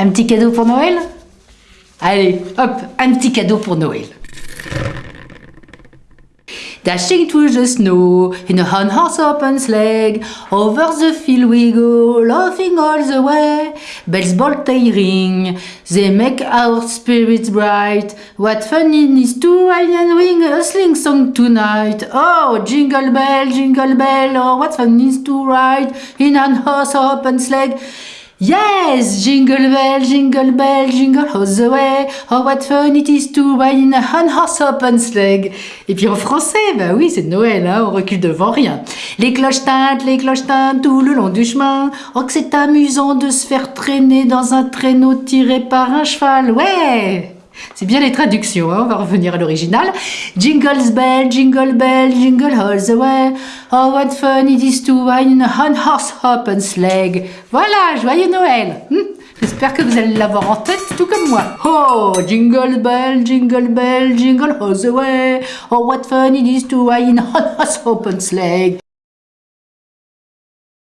Un petit cadeau pour Noël Allez, hop, un petit cadeau pour Noël. Dashing through the snow in a horse open sleigh, over the field we go, laughing all the way. Bells bolt they ring, they make our spirits bright. What fun it is to ride and ring a sling song tonight. Oh, jingle bell, jingle bell, oh, what fun it is to ride in a horse open sleigh. Yes, jingle bell, jingle bell, jingle all the way. Oh, what fun it is to ride in a horse open sleigh. Et puis en français, bah oui, c'est Noël, hein, on recule devant rien. Les cloches tintent, les cloches tintent tout le long du chemin. Oh, que c'est amusant de se faire traîner dans un traîneau tiré par un cheval. Ouais! C'est bien les traductions, hein, on va revenir à l'original. Jingles bell, jingle bell, jingle all the way. Oh, what fun it is to ride in a horse open sleigh. Voilà, joyeux Noël. Hmm, j'espère que vous allez l'avoir en tête, tout comme moi. Oh, jingle bell, jingle bell, jingle all the way. Oh, what fun it is to ride in a horse open sleigh.